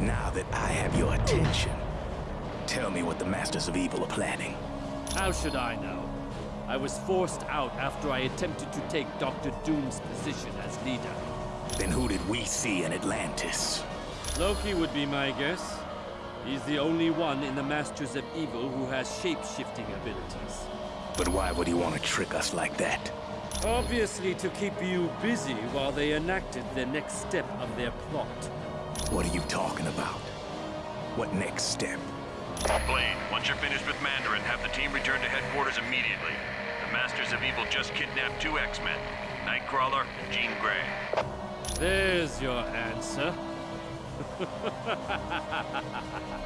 Now that I have your attention, tell me what the Masters of Evil are planning. How should I know? I was forced out after I attempted to take Dr. Doom's position as leader. Then who did we see in Atlantis? Loki would be my guess. He's the only one in the Masters of Evil who has shape-shifting abilities. But why would he want to trick us like that? Obviously to keep you busy while they enacted the next step of their plot. What are you talking about? What next step? Blade, once you're finished with Mandarin, have the team return to headquarters immediately. The Masters of Evil just kidnapped two X-Men, Nightcrawler and Jean Grey. There's your answer.